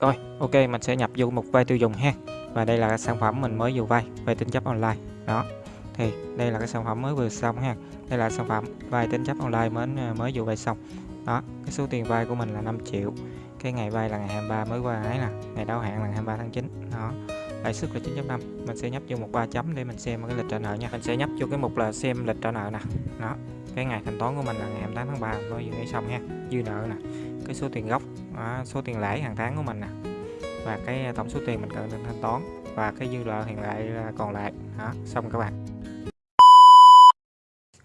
Rồi, ok mình sẽ nhập vô một vay tiêu dùng ha. Và đây là cái sản phẩm mình mới vừa vay về tính chấp online. Đó. Thì đây là cái sản phẩm mới vừa xong ha. Đây là sản phẩm vay tính chấp online mới à, mới vừa vay xong. Đó, cái số tiền vay của mình là 5 triệu. Cái ngày vay là ngày 23 mới qua ấy nè, ngày đáo hạn là ngày 23 tháng 9. Đó. Lãi suất là 9.5. Mình sẽ nhấp vô một ba chấm để mình xem cái lịch trả nợ nha. Mình sẽ nhấp vô cái mục là xem lịch trả nợ nè. Đó. Cái ngày thanh toán của mình là ngày 28 tháng 3 mới vừa xong ha. Dư nợ nè. Cái số tiền gốc, à, số tiền lãi hàng tháng của mình nè và cái à, tổng số tiền mình cần thanh toán và cái dư nợ hiện lại à, còn lại đó xong các bạn.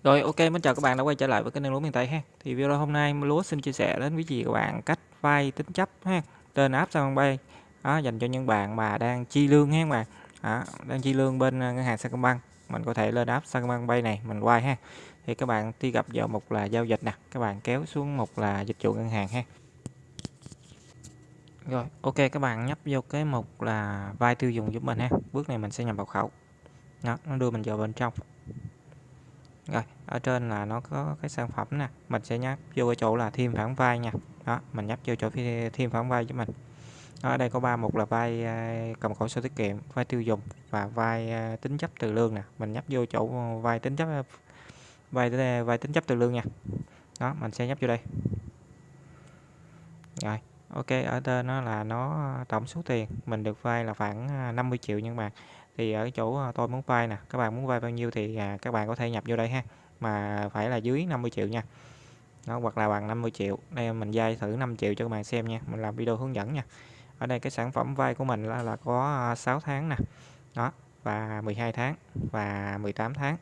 Rồi ok mình chào các bạn đã quay trở lại với kênh lúa miền Tây ha. Thì video hôm nay lúa xin chia sẻ đến quý vị các bạn cách vay tính chấp ha trên app Sacombank đó à, dành cho những bạn mà đang chi lương ha các bạn. Đó, đang chi lương bên ngân hàng Sacombank mình có thể lên app Sacombank Pay này mình quay ha. Thì các bạn đi gặp vào mục là giao dịch nè các bạn kéo xuống mục là dịch vụ ngân hàng ha rồi, ok các bạn nhấp vô cái mục là vai tiêu dùng giúp mình ha. Bước này mình sẽ nhập mật khẩu. Đó, nó đưa mình vào bên trong. Rồi, ở trên là nó có cái sản phẩm nè, mình sẽ nhấp vô cái chỗ là thêm phản vai nha. Đó, mình nhấp vô chỗ thêm phản vai cho mình. Đó, ở đây có ba mục là vai à, cầm cổ sổ tiết kiệm, vai tiêu dùng và vai à, tính chấp từ lương nè. Mình nhấp vô chỗ vai tính chấp vai vai tính chấp từ lương nha. Đó, mình sẽ nhấp vô đây. Rồi, Ok, ở trên nó là nó ờ, tổng số tiền mình được vay là khoảng ờ, 50 triệu nhưng mà thì ở chỗ ờ, tôi muốn vay nè, các bạn muốn vay bao nhiêu thì à, các bạn có thể nhập vô đây ha. Mà phải là dưới 50 triệu nha. nó hoặc là bằng 50 triệu. Đây mình vay thử 5 triệu cho các bạn xem nha. Mình làm video hướng dẫn nha. Ở đây cái sản phẩm vay của mình là, là có 6 tháng nè. Đó, và 12 tháng và 18 tháng.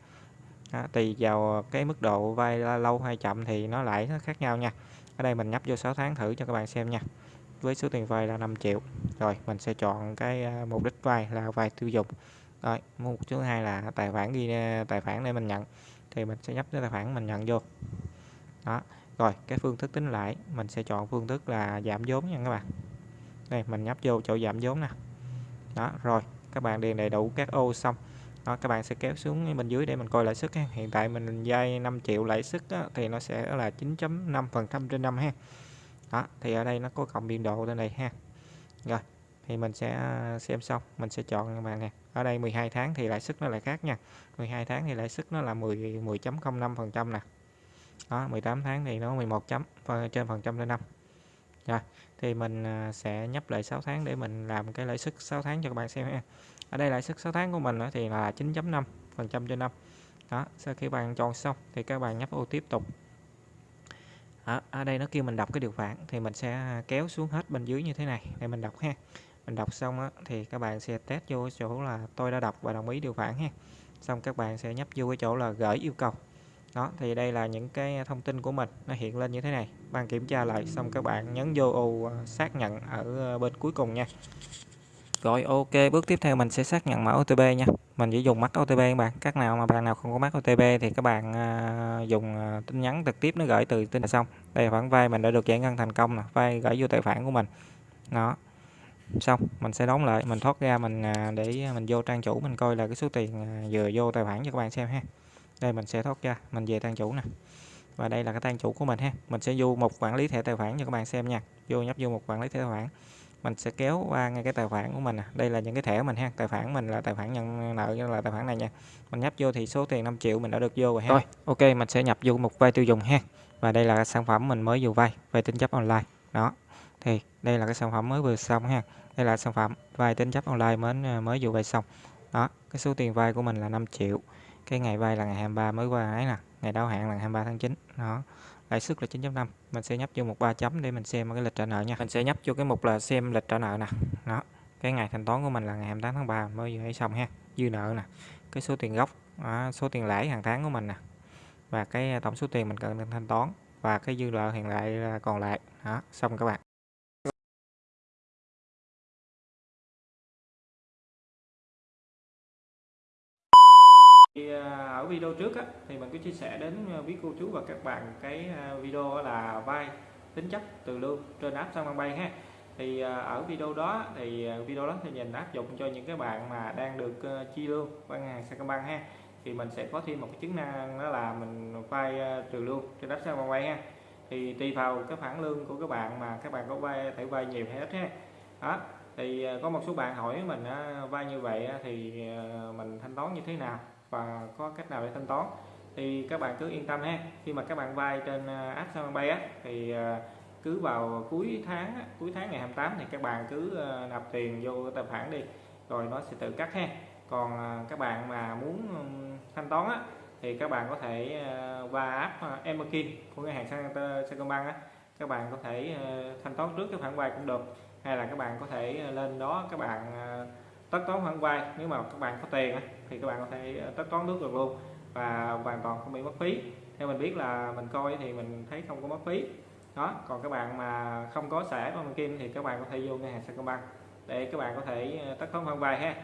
Đó, tùy vào cái mức độ vay lâu hay chậm thì nó lại nó khác nhau nha ở đây mình nhấp vô 6 tháng thử cho các bạn xem nha. Với số tiền vay là 5 triệu. Rồi, mình sẽ chọn cái à, mục đích vay là vay tiêu dùng. Rồi, mục thứ hai là tài khoản ghi à, tài khoản để mình nhận. Thì mình sẽ nhấp cái tài khoản mình nhận vô. Đó. Rồi, cái phương thức tính lãi mình sẽ chọn phương thức là giảm vốn nha các bạn. Đây, mình nhấp vô chỗ giảm vốn nè. Đó, rồi, các bạn điền đầy đủ các ô xong đó, các bạn sẽ kéo xuống bên dưới để mình coi lãi suất ha. hiện tại mình vay 5 triệu lãi suất thì nó sẽ là 9.5 phần trăm trên năm ha. Đó, thì ở đây nó có cộng biên độ lên này ha. Rồi, thì mình sẽ à, xem xong mình sẽ chọn các bạn nè. Ở đây 12 tháng thì lãi suất nó lại khác nha. 12 tháng thì lãi suất nó là 10 10.05 phần trăm nè. Đó 18 tháng thì nó 11 chấm trên phần trăm lên năm. Rồi, thì mình à, sẽ nhấp lại 6 tháng để mình làm cái lãi suất 6 tháng cho các bạn xem ha ở đây lãi suất 6 tháng của mình thì là 9.5 phần trăm trên năm. Đó sau khi bạn chọn xong thì các bạn nhấp ô tiếp tục. Ở, ở đây nó kêu mình đọc cái điều khoản thì mình sẽ kéo xuống hết bên dưới như thế này để mình đọc ha. Mình đọc xong á, thì các bạn sẽ test vô chỗ là tôi đã đọc và đồng ý điều khoản ha. Xong các bạn sẽ nhấp vô cái chỗ là gửi yêu cầu. Đó thì đây là những cái thông tin của mình nó hiện lên như thế này. Bạn kiểm tra lại xong các bạn nhấn vô ô ờ, xác nhận ở ờ, bên cuối cùng nha rồi ok bước tiếp theo mình sẽ xác nhận mã OTP nha. Mình chỉ dùng mắt OTP các bạn. Các nào mà bạn nào không có mắt OTP thì các bạn uh, dùng uh, tin nhắn trực tiếp nó gửi từ tin là xong. Đây là khoản vay mình đã được giải ngân thành công nè vay gửi vô tài khoản của mình. Đó. Xong mình sẽ đóng lại mình thoát ra mình uh, để mình vô trang chủ mình coi là cái số tiền uh, vừa vô tài khoản cho các bạn xem ha. Đây mình sẽ thoát ra mình về trang chủ nè. Và đây là cái trang chủ của mình ha. Mình sẽ vô một quản lý thẻ tài khoản cho các bạn xem nha. Vô nhấp vô một quản lý thẻ tài khoản mình sẽ kéo qua ngay cái tài khoản của mình đây là những cái thẻ của mình ha. Tài khoản mình là tài khoản nhận nợ là tài khoản này nha. Mình nhấp vô thì số tiền 5 triệu mình đã được vô rồi ha. Rồi. Ok mình sẽ nhập vô một vay tiêu dùng ha. Và đây là sản phẩm mình mới vừa vay vay tính chấp online. Đó. Thì đây là cái sản phẩm mới vừa xong ha. Đây là sản phẩm vay tính chấp online mới mới vừa vay xong. Đó cái số tiền vay của mình là 5 triệu. Cái ngày vay là ngày 23 mới qua ấy nè. Ngày đáo hạn là 23 tháng 9 đó lãi suất là 9.5 mình sẽ nhấp vô một ba chấm để mình xem cái lịch trả nợ nha. Mình sẽ nhấp vô cái mục là xem lịch trả nợ nè. Đó. Cái ngày thanh toán của mình là ngày 28 tháng 3 mới vừa xong ha. Dư nợ nè. Cái số tiền gốc đó, số tiền lãi hàng tháng của mình nè. Và cái tổng số tiền mình cần thanh toán. Và cái dư nợ hiện lại còn lại. Đó xong các bạn Thì à, ở video trước á, thì mình có chia sẻ đến à, quý cô chú và các bạn cái à, video là vay tính chất từ lương trên app Sacombank ha. Thì ở video đó thì video đó thì nhìn áp dụng cho những cái bạn mà đang được chi lương qua ngân hàng Sacombank ha. Thì mình sẽ có thêm một cái chức năng đó là mình vay trừ lương trên app Sacombank ha. Thì tùy vào cái khoản lương của các bạn mà các bạn có vay thể vay nhiều hay ít ha. Đó thì có một số bạn hỏi mình vay như vậy thì mình thanh toán như thế nào? Và có cách nào để thanh toán. Thì các bạn cứ yên tâm ha. Khi mà các bạn vay trên à, app Saigonpay á thì à, cứ vào cuối tháng cuối tháng ngày 28 thì các bạn cứ à, nạp tiền vô tài khoản đi rồi nó sẽ tự cắt ha. Còn các bạn mà muốn thanh toán á, thì các bạn có thể qua app Emerkin của ngân hàng Sacombank á. Các bạn có thể thanh toán trước cái khoản vay cũng được. Hay là các bạn có thể lên đó các bạn tất toán khoản vay. Nếu mà các bạn có tiền thì các bạn có thể ờ, tất toán nước được luôn và hoàn toàn không bị mất phí. Theo mình biết là mình coi thì mình thấy không có mất phí. Đó, còn các bạn mà không có xả bằng kim thì các bạn có thể vô ngân hàng Sacombank để các bạn có thể ờ, tất toán khoản vay ha.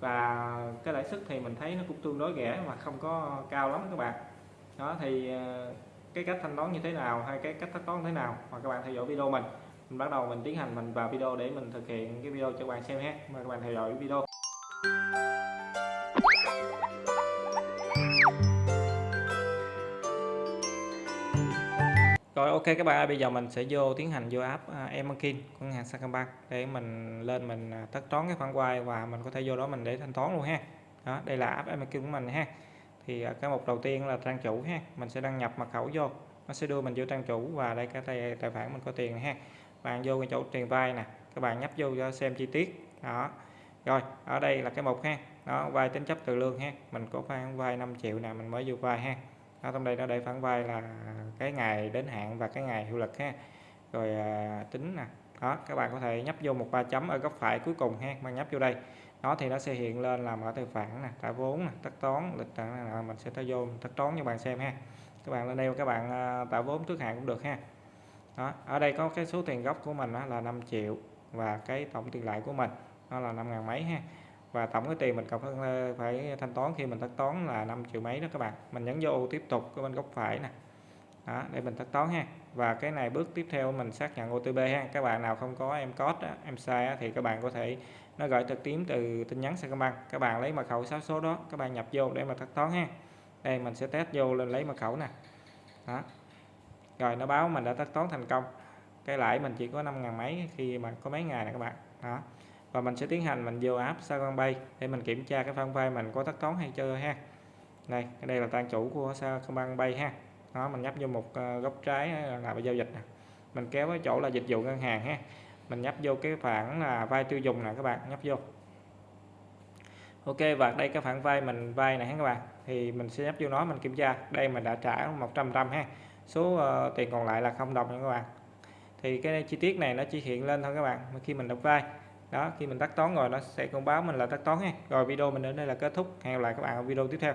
Và cái lãi suất thì mình thấy nó cũng tương đối rẻ mà không có cao lắm các bạn. Đó, thì ờ, cái cách thanh toán như thế nào hay cái cách tất toán thế nào mà các bạn theo dõi video mình mình bắt đầu mình tiến hành mình vào video để mình thực hiện cái video cho các bạn xem ha mời các bạn theo dõi video Rồi ok các bạn ơi, bây giờ mình sẽ vô tiến hành vô app à, uh, Emerkin của ngân hàng Sacombank để mình lên mình à, tất toán cái khoản vay và mình có thể vô đó mình để thanh toán luôn ha. Đó, đây là app Emerkin của mình ha. Thì uh, cái mục đầu tiên là trang chủ ha, mình sẽ đăng nhập mật khẩu vô. Nó sẽ đưa mình vô trang chủ và đây cái tài, tài khoản mình có tiền ha. Bạn vô cái chỗ truyền vai nè, các bạn nhấp vô cho xem chi tiết. Đó. Rồi, ở đây là cái mục ha. Đó, vai tính chấp từ lương ha. Mình có khoản vai 5 triệu nè, mình mới vô vai ha ở trong đây nó để phản vai là cái ngày đến hạn và cái ngày hiệu lực ha rồi à, tính nè đó các bạn có thể nhấp vô một ba chấm ở góc phải cuối cùng ha mà nhấp vô đây nó thì nó sẽ hiện lên là mở tài khoản nè trả vốn nè tất toán lịch là mình sẽ tới vô tất toán cho bạn xem ha các bạn lên đây các bạn à, tạo vốn trước hạn cũng được ha đó ở đây có cái số tiền gốc của mình là 5 triệu và cái tổng tiền lãi của mình nó là 5 ngàn mấy ha. Và tổng cái tiền mình cần phải thanh toán khi mình thanh toán là 5 triệu mấy đó các bạn. Mình nhấn vô tiếp tục cái bên góc phải nè. Đó, để mình thanh toán ha. Và cái này bước tiếp theo mình xác nhận OTP ha. Các bạn nào không có em code em sai thì các bạn có thể nó gửi trực tiếp từ tin nhắn Sacombank các bạn lấy mật khẩu 6 số đó các bạn nhập vô để mà thanh toán ha. Đây mình sẽ test vô lên lấy mật khẩu nè. Đó rồi nó báo mình đã thanh toán thành công. Cái lãi mình chỉ có 5 ngàn mấy khi mà có mấy ngày nè các bạn. Đó. Và mình sẽ tiến hành mình vô app Sacombank để mình kiểm tra cái khoản vay mình có tất toán hay chưa ha. Đây đây là trang chủ của Saigon Bay ha. Đó, mình nhấp vô một ờ, góc trái ờ, là giao dịch nè. Mình kéo cái chỗ là dịch vụ ngân hàng ha. Mình nhấp vô cái khoản là vay tiêu dùng nè các bạn, nhấp vô. Ok, và đây cái khoản vay mình vay này các bạn. Thì mình sẽ nhấp vô nó mình kiểm tra. Đây mình đã trả 100 trăm ha số uh, tiền còn lại là không đồng nha các bạn. Thì cái chi tiết này nó chỉ hiện lên thôi các bạn khi mình đọc vai, đó khi mình tắt toán rồi nó sẽ thông báo mình là tắt toán nha. Rồi video mình đến đây là kết thúc. Hẹn gặp lại các bạn ở video tiếp theo.